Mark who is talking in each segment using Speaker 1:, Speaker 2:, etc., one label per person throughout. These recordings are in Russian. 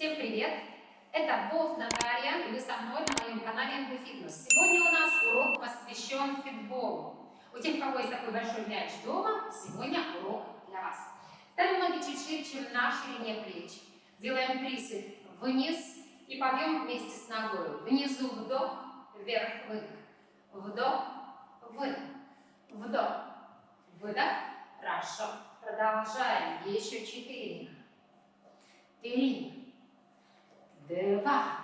Speaker 1: Всем привет! Это Бов Наталья, и вы со мной на моем канале МГ Фитнес. Сегодня у нас урок посвящен фитболу. У тех, у кого есть такой большой мяч дома, сегодня урок для вас. Ставим ноги чуть шире, чем на ширине плеч. Делаем присед вниз и подъем вместе с ногой. Внизу вдох, вверх, выдох. Вдох, выдох. Вдох, выдох. Хорошо. Продолжаем. Еще четыре. Три два,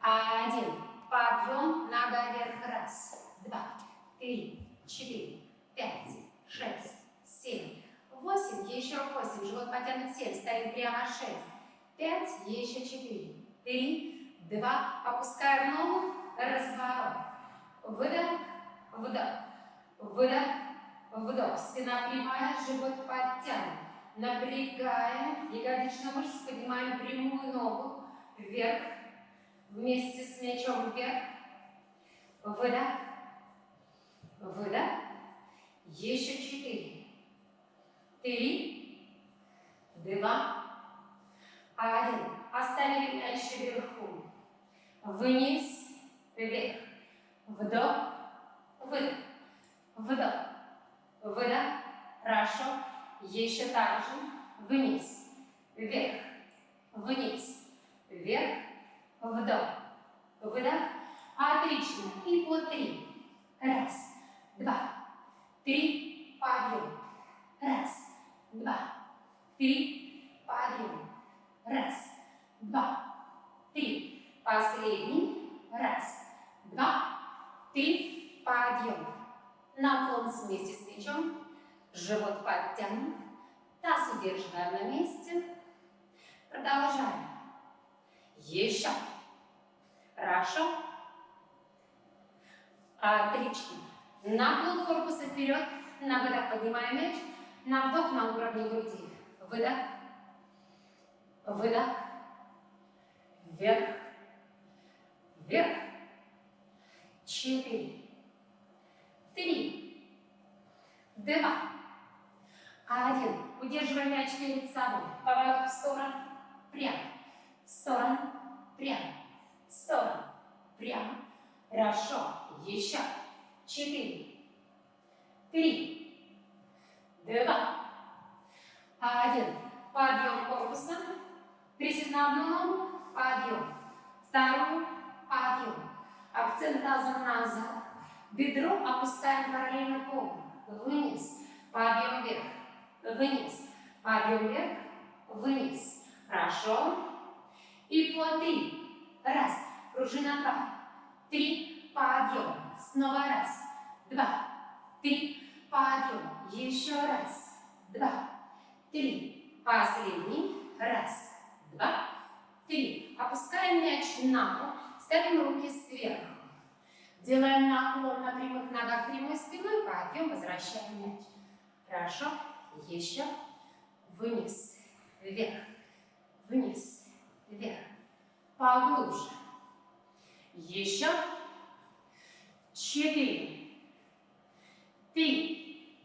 Speaker 1: один. Подъем, нога вверх, раз, два, три, четыре, пять, шесть, семь, восемь, еще восемь, живот потянут семь, стоим прямо шесть, пять, еще четыре, три, два, опускаем ногу, разворот, выдох, вдох, выдох, вдох, спина прямая, живот подтянут, Напрягаем ягодичную мышцу, поднимаем прямую ногу вверх, вместе с мячом вверх. Выдох, выдох. Еще четыре, три, два, один. Оставили мяч вверху. Вниз, вверх. Вдох, выдох, вдох, выдох. Хорошо. Еще так же. Вниз, вверх, вниз, вверх, вдох, выдох. Отлично. И по три. Раз, два, три, подъем. Раз, два, три, подъем. Раз, два, три. Последний. Раз, два, три, подъем. Наклон вместе с плечом. Живот подтянут. Таз удерживаем на месте. Продолжаем. Еще. Хорошо. Отлично. Наклон корпуса вперед. На выдох поднимаем мяч. На вдох на уровне груди. Выдох. Выдох. Вверх. Вверх. Четыре. Три. Два. Один. Удерживаем мяч перед собой. Поворот в сторону. Прямо. В сторону. Прямо. В сторону. Прямо. Хорошо. Еще. Четыре. Три. Два. Один. Подъем корпуса. Присед на одну ногу. Подъем. Вторую. Подъем. Акцент тазом назад. Бедро опускаем параллельно полу. Вниз. Подъем вверх вниз. Подъем вверх, вниз. Хорошо. И по три. Раз. Пружина два. Три. Подъем. Снова раз. Два. Три. Подъем. Еще раз. Два. Три. Последний. Раз. Два. Три. Опускаем мяч на пол. Ставим руки сверху. Делаем наклон на прямых ногах прямой спиной. Подъем. Возвращаем мяч. Хорошо. Еще. Вниз. Вверх. Вниз. Вверх. Поглубже. Еще. Четыре. Три.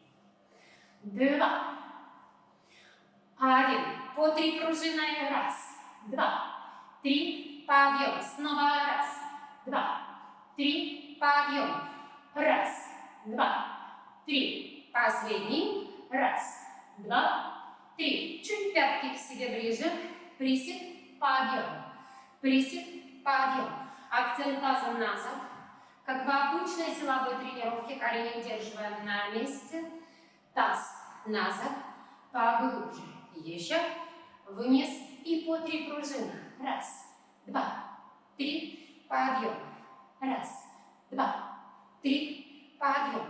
Speaker 1: Два. Один. По три пружины. Раз. Два. Три. Подъем. Снова раз. Два. Три. Подъем. Раз. Два. Три. Последний. Раз, два, три. Чуть пятки к себе ближе. Присед, подъем. Присед, подъем. Акцент тазом назад. Как в обычной силовой тренировке, колени удерживаем на месте. Таз назад, поглубже. Еще. Вниз и по три пружины. Раз, два, три. Подъем. Раз, два, три. Подъем.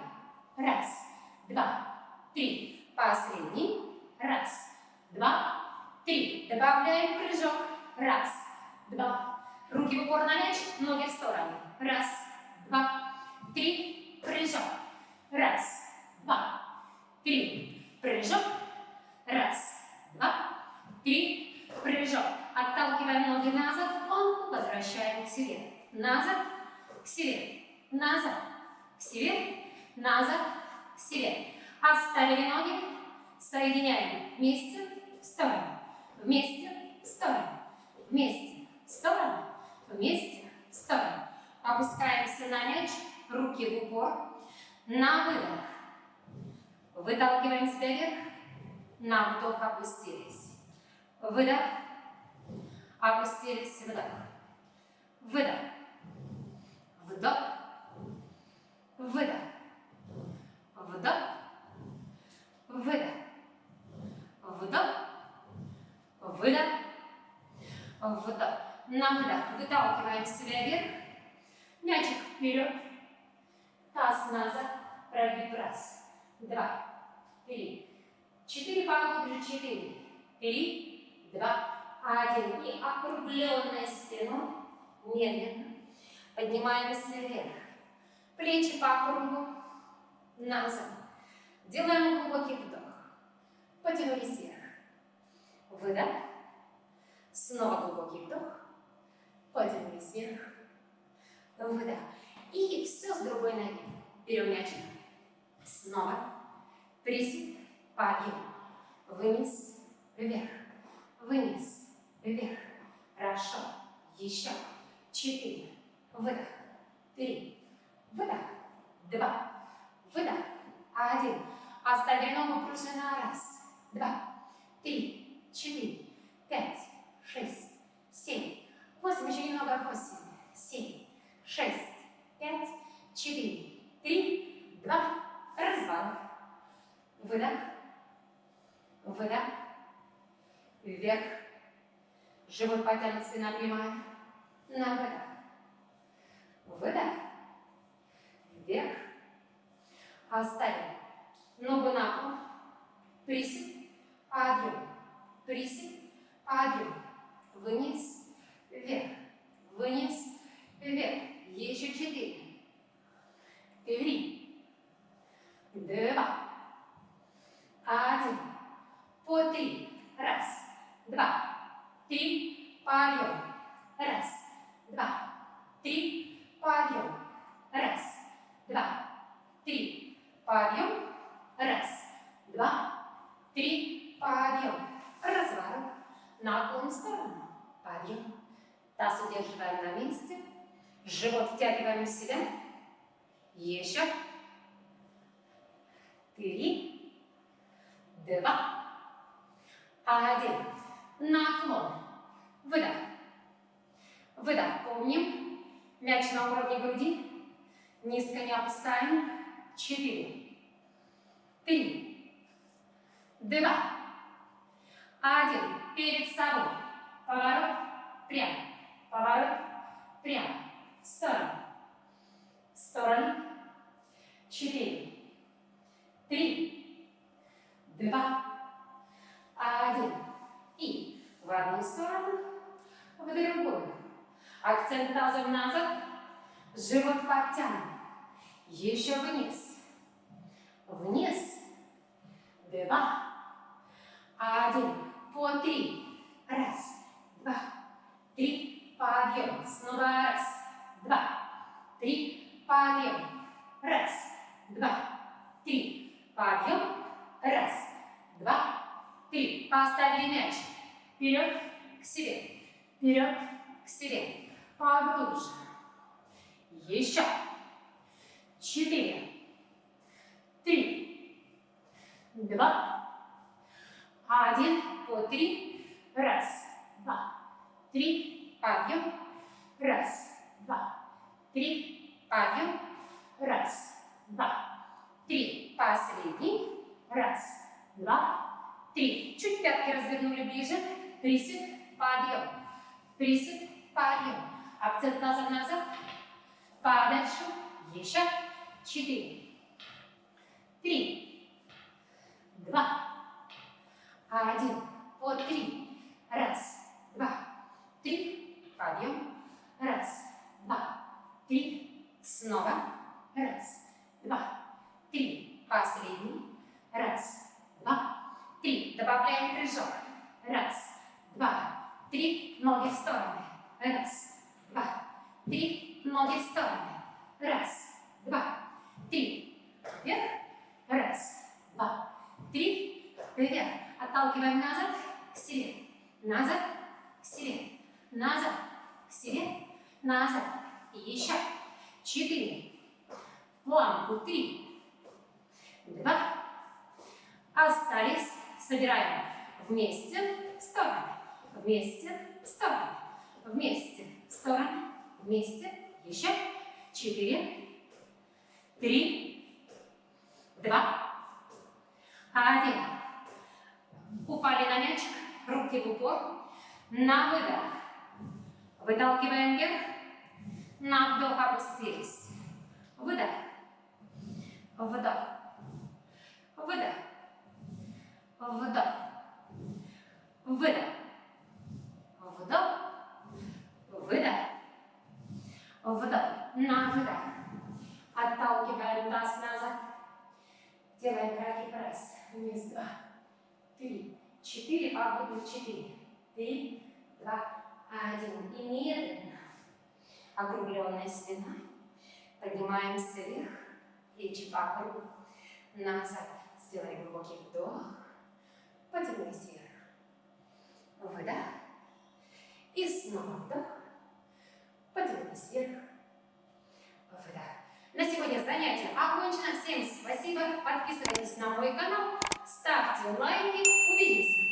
Speaker 1: Раз, два, три. Последний. Раз, два, три. Добавляем прыжок. Раз, два. Руки в упор на мяч, ноги в сторону. Раз, два, три. Прыжок. Раз, два, три. Прыжок. Раз, два, три. Прыжок. Отталкиваем ноги назад, он возвращаем к себе. Назад, к себе. Назад, к себе. Назад, к себе. Оставили ноги, Соединяем вместе, в сторону, вместе, в сторону, вместе, в сторону, вместе, в сторону. Опускаемся на мяч, руки в упор. На выдох. Выталкиваем себя вверх. На вдох опустились. Выдох. Опустились, вдох. Выдох. Вдох. Выдох. Вдох. На выдох выталкиваем себя вверх. Мячик вперед. Таз назад. Прогиб. Раз. Два. Три. Четыре поглубже. Четыре. Три. Два. Один. И округленная спиной. Медленно. Поднимаемся вверх. Плечи по кругу. Назад. Делаем глубокий вдох. Потянулись вверх. Выдох. Снова глубокий вдох. Потянулись вверх. Выдох. И все с другой ноги. Берем мячик. Снова. Присед. Подъем. Вниз. Вверх. Вниз. Вверх. Хорошо. Еще. Четыре. Выдох. Три. Выдох. Два. Выдох. Один. Оставили ногу пружина. Раз. Два. Три. Четыре. Пять. Шесть. Семь. Восемь. Еще немного. Восемь. Семь. Шесть. Пять. Четыре. Три. Два. Разворот. Выдох. Выдох. Вверх. Живот потянут, спина прямая. На выдох. Выдох. Вверх. Оставим. Ногу на пол. Присед. Подъем. Присед. Подъем. Вниз. Вверх. Вниз. Вверх. Еще четыре. Три. Два. Один. По три. Раз. Два. Три. Подъем. Раз. Два. Три. Подъем. Раз. Два. Три. Подъем. Раз. Два. Три. Подъем. Разворот. Наклон в сторону. Подъем. Таз удерживаем на месте. Живот втягиваем в себя. Еще. Три. Два. Один. Наклон. Выдох. Выдох. Помним. Мяч на уровне груди. Низко не опускаем. Четыре. Три. Два. Один. Перед собой. Поворот. Прямо. Поворот. Прямо. В сторону. В сторону. Четыре. Три. Два. Один. И в одну сторону, в другую. Акцент тазом назад. Живот подтянут. Еще вниз. Вниз. Два. Один. По три. Раз. Два. Три. Подъем. Снова раз. Два. Три. Подъем. Раз. Два. Три. Подъем. Раз. Два. Три. Поставили мяч. Вперед к себе. Вперед к себе. Поглубже. Еще. Четыре. Три. Два. Один. По три. Раз. Два. Три. Подъем. Раз. Два. Три. Подъем. Раз. Два. Три. Последний. Раз. Два. Три. Чуть пятки развернули ближе. Присед. Подъем. Присед. Подъем. Акцент назад, назад. Подальше. Еще. Четыре. Три. Два. Один. По три. Раз. Два. Три. Подъем. Раз. Два. Три. Снова. Раз. Два. Три. Последний. Раз. Два. Три. Добавляем прыжок. Раз. Два. Три. Ноги в стороны. Раз. Два. Три. Ноги в стороны. Раз. Два. Три. Вверх. Раз. Два. Три. Вверх. Отталкиваем назад. К себе. Назад. К себе. Назад. К себе. Назад. И еще. Четыре. планку. Три, два. Остались. Собираем вместе, стороны. Вместе, стороны. Вместе, стороны. Вместе. Еще. Четыре, три, два, один. Упали на мячик, руки в упор. На выдох. Выталкиваем вверх. На вдох опустились. Выдох. Вдох. Выдох. Вдох. Выдох. Вдох. Выдох. Вдох. На выдох. Отталкиваем таз назад. Делаем краги пресс. Вниз. Два. Три. Четыре. Погоды. Четыре. Три. Два. Один. И медленно. Округленная спина. Поднимаемся вверх. Плечи по кругу. Назад. Сделаем глубокий вдох. Потянулись вверх. Выдох. И снова вдох. Потянулись вверх. Выдох. На сегодня занятие окончено. Всем спасибо. Подписывайтесь на мой канал. Ставьте лайки. Увидимся.